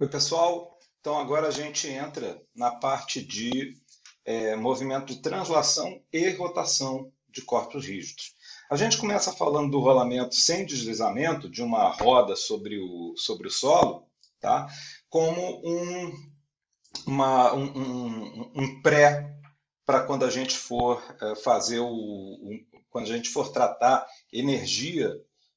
Oi, pessoal. Então, agora a gente entra na parte de é, movimento de translação e rotação de corpos rígidos. A gente começa falando do rolamento sem deslizamento de uma roda sobre o, sobre o solo, tá? como um, uma, um, um, um pré para quando a gente for é, fazer o, o, quando a gente for tratar energia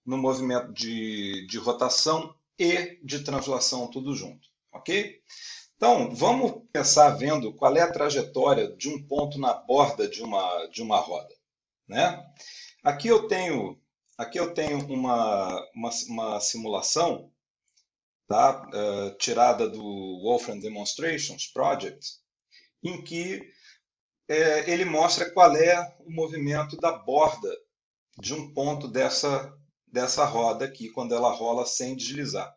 no movimento de, de rotação e de translação tudo junto, ok? Então, vamos começar vendo qual é a trajetória de um ponto na borda de uma, de uma roda. Né? Aqui eu tenho, aqui eu tenho uma, uma, uma simulação tá? Uh, tirada do Wolfram Demonstrations Project, em que é, ele mostra qual é o movimento da borda de um ponto dessa, dessa roda aqui, quando ela rola sem deslizar.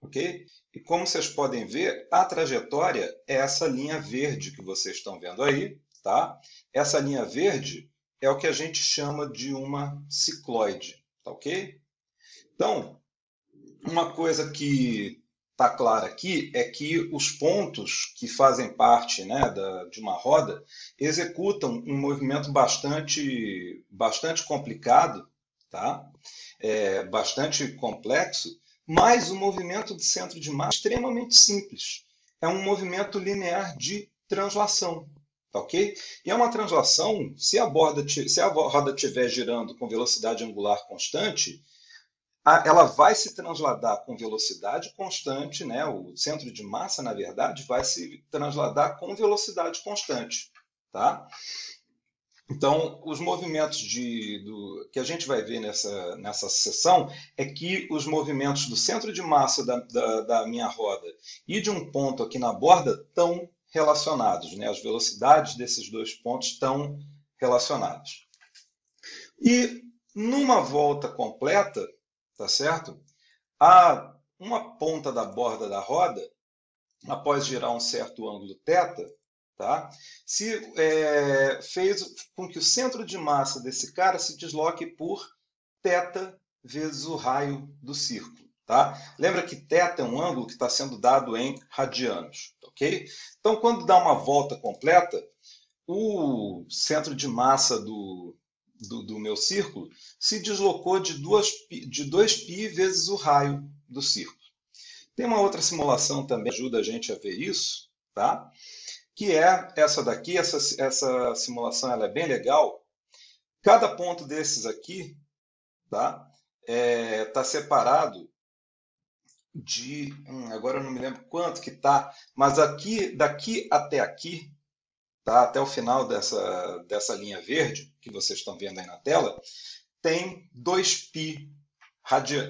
Ok? E como vocês podem ver, a trajetória é essa linha verde que vocês estão vendo aí. Tá? Essa linha verde é o que a gente chama de uma cicloide. Tá ok? Então, uma coisa que está clara aqui é que os pontos que fazem parte né, da, de uma roda executam um movimento bastante, bastante complicado, tá? É, bastante complexo, mas o movimento de centro de massa é extremamente simples. É um movimento linear de translação, tá ok? E é uma translação, se a, borda, se a roda estiver girando com velocidade angular constante, ela vai se transladar com velocidade constante, né? o centro de massa, na verdade, vai se transladar com velocidade constante. Tá? Então, os movimentos de, do, que a gente vai ver nessa, nessa sessão é que os movimentos do centro de massa da, da, da minha roda e de um ponto aqui na borda estão relacionados. Né? As velocidades desses dois pontos estão relacionadas. E numa volta completa, tá certo? A uma ponta da borda da roda, após girar um certo ângulo θ, tá? se é, fez com que o centro de massa desse cara se desloque por θ vezes o raio do círculo. Tá? Lembra que θ é um ângulo que está sendo dado em radianos. ok? Então, quando dá uma volta completa, o centro de massa do, do, do meu círculo se deslocou de, duas, de 2π vezes o raio do círculo. Tem uma outra simulação também que ajuda a gente a ver isso, tá? que é essa daqui. Essa, essa simulação ela é bem legal. Cada ponto desses aqui tá? É, tá separado de... Hum, agora eu não me lembro quanto que tá, mas aqui, daqui até aqui, tá? até o final dessa, dessa linha verde, que vocês estão vendo aí na tela, tem 2π,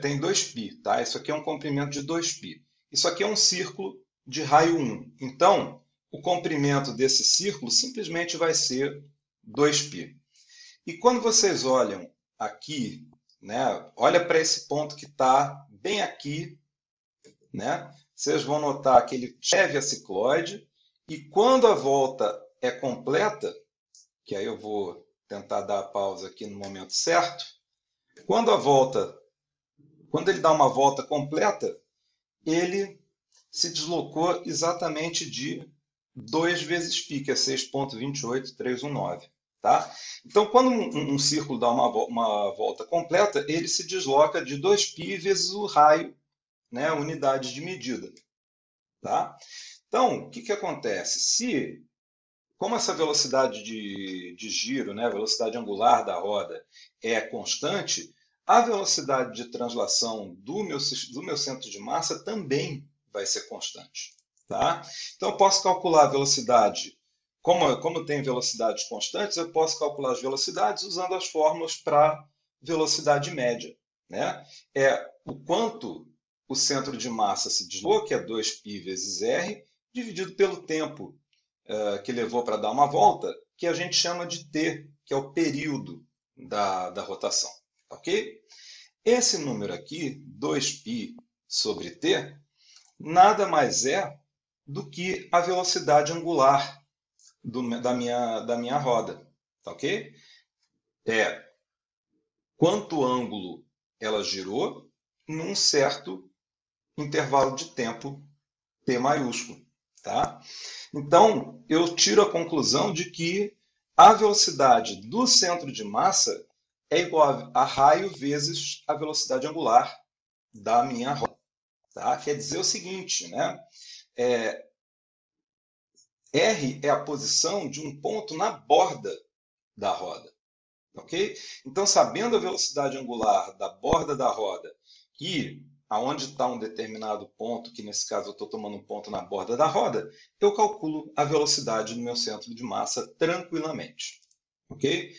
tem 2π, tá? Isso aqui é um comprimento de 2π. Isso aqui é um círculo de raio 1. Então, o comprimento desse círculo simplesmente vai ser 2π. E quando vocês olham aqui, né, olha para esse ponto que está bem aqui, né, vocês vão notar que ele serve a cicloide, e quando a volta é completa, que aí eu vou tentar dar a pausa aqui no momento certo, quando a volta, quando ele dá uma volta completa, ele se deslocou exatamente de 2 vezes π, que é 6.28319. Tá? Então, quando um, um, círculo dá uma, uma volta completa, ele se desloca de 2π vezes o raio, né, unidade de medida. Tá? Então, o que, que acontece? Se como essa velocidade de, de giro, né, a velocidade angular da roda é constante, a velocidade de translação do meu, do meu centro de massa também vai ser constante. Tá? Então, eu posso calcular a velocidade, como, como tem velocidades constantes, eu posso calcular as velocidades usando as fórmulas para velocidade média. Né? É o quanto o centro de massa se desloca, que é 2π vezes r, dividido pelo tempo uh, que levou para dar uma volta, que a gente chama de t, que é o período da, da rotação. Ok? Esse número aqui, 2π sobre t, nada mais é do que a velocidade angular do, da, minha, da minha roda. Tá ok? É quanto ângulo ela girou num certo intervalo de tempo T maiúsculo. Tá? Então, eu tiro a conclusão de que a velocidade do centro de massa é igual a raio vezes a velocidade angular da minha roda. Tá? Quer dizer o seguinte, né? É, R é a posição de um ponto na borda da roda. Ok? Então, sabendo a velocidade angular da borda da roda e aonde está um determinado ponto, que nesse caso eu estou tomando um ponto na borda da roda, eu calculo a velocidade do meu centro de massa tranquilamente. Ok?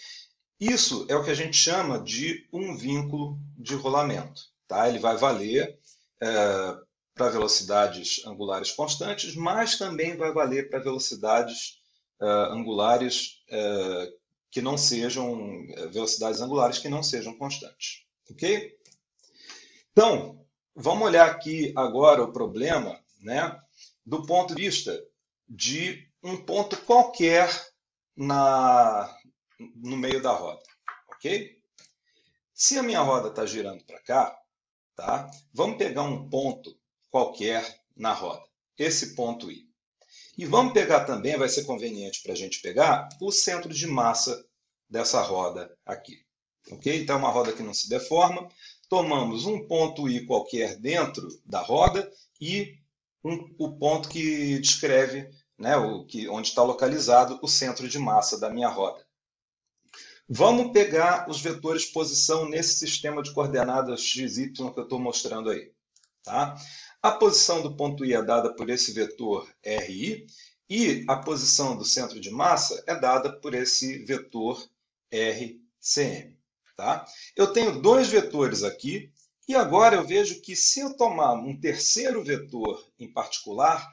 Isso é o que a gente chama de um vínculo de rolamento. Tá? Ele vai valer é, para velocidades angulares constantes, mas também vai valer para velocidades é, angulares é, que não sejam é, velocidades angulares que não sejam constantes. Ok? Então, vamos olhar aqui agora o problema né, do ponto de vista de um ponto qualquer na, no meio da roda, ok? Se a minha roda está girando para cá, tá? Vamos pegar um ponto qualquer na roda, esse ponto I. E vamos pegar também, vai ser conveniente para a gente pegar, o centro de massa dessa roda aqui. Ok? Então, é uma roda que não se deforma. Tomamos um ponto I qualquer dentro da roda e um, o ponto que descreve né, o, que, onde está localizado o centro de massa da minha roda. Vamos pegar os vetores posição nesse sistema de coordenadas x, y que eu estou mostrando aí. Tá? A posição do ponto I é dada por esse vetor RI e a posição do centro de massa é dada por esse vetor RCM. Tá? Eu tenho dois vetores aqui e agora eu vejo que se eu tomar um terceiro vetor em particular,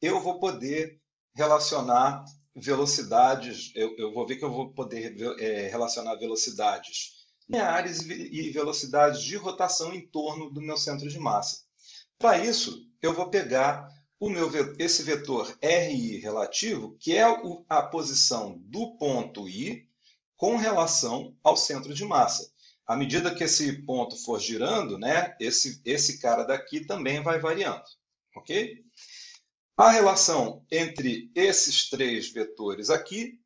eu vou poder relacionar velocidades, eu, eu, vou ver que eu vou poder é, relacionar velocidades lineares e velocidades de rotação em torno do meu centro de massa. Para isso, eu vou pegar o meu, esse vetor RI relativo, que é a posição do ponto I com relação ao centro de massa. À medida que esse ponto for girando, né, esse, esse cara daqui também vai variando. Ok? A relação entre esses três vetores aqui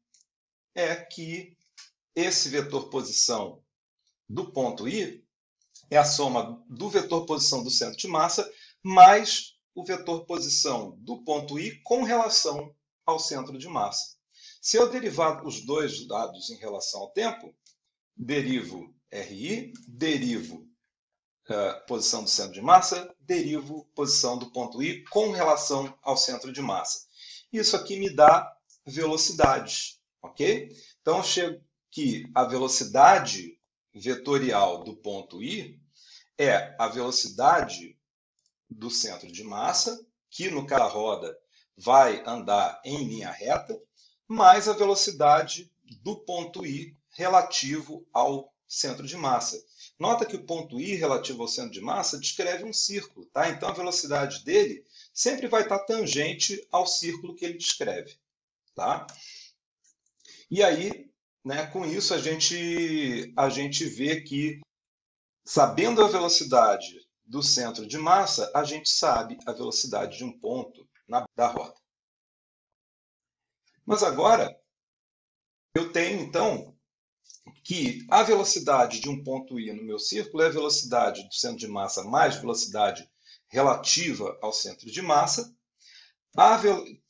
é que esse vetor posição do ponto I é a soma do vetor posição do centro de massa mais o vetor posição do ponto I com relação ao centro de massa. Se eu derivar os dois dados em relação ao tempo, derivo RI, derivo uh, posição do centro de massa, derivo posição do ponto I com relação ao centro de massa. Isso aqui me dá velocidades, ok? Então, eu chego que a velocidade vetorial do ponto I é a velocidade do centro de massa, que no caso da roda vai andar em linha reta, mais a velocidade do ponto I relativo ao centro de massa. Nota que o ponto I relativo ao centro de massa descreve um círculo, tá? Então a velocidade dele sempre vai estar tangente ao círculo que ele descreve, tá? E aí, né, com isso a gente a gente vê que sabendo a velocidade do centro de massa, a gente sabe a velocidade de um ponto na da roda. Mas agora eu tenho então que a velocidade de um ponto I no meu círculo é a velocidade do centro de massa mais velocidade relativa ao centro de massa.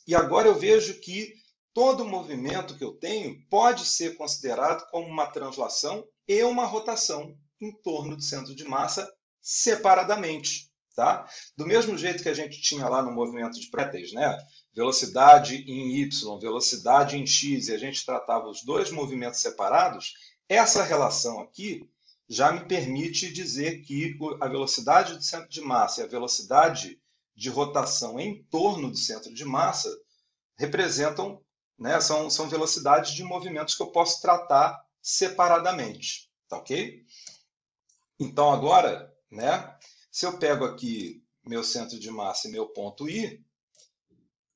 E agora eu vejo que todo movimento que eu tenho pode ser considerado como uma translação e uma rotação em torno do centro de massa separadamente. Tá? Do mesmo jeito que a gente tinha lá no movimento de Préteis, né? velocidade em y, velocidade em x, e a gente tratava os dois movimentos separados, essa relação aqui já me permite dizer que a velocidade do centro de massa e a velocidade de rotação em torno do centro de massa representam, né, são, são velocidades de movimentos que eu posso tratar separadamente. Tá ok? Então, agora, né, se eu pego aqui meu centro de massa e meu ponto I,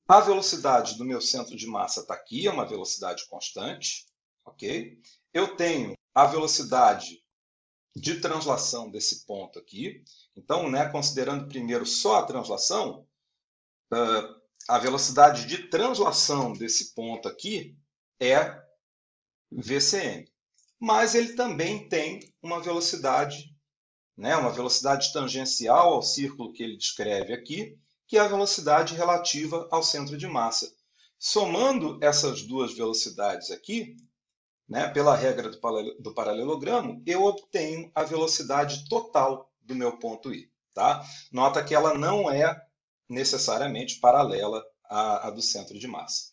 a velocidade do meu centro de massa está aqui, é uma velocidade constante, ok? Eu tenho a velocidade de translação desse ponto aqui. Então, né, considerando primeiro só a translação, uh, a velocidade de translação desse ponto aqui é VCM. Mas ele também tem uma velocidade, né, uma velocidade tangencial ao círculo que ele descreve aqui, que é a velocidade relativa ao centro de massa. Somando essas duas velocidades aqui, né, pela regra do paralelogramo, eu obtenho a velocidade total do meu ponto I. Tá? Nota que ela não é necessariamente paralela à, à do centro de massa.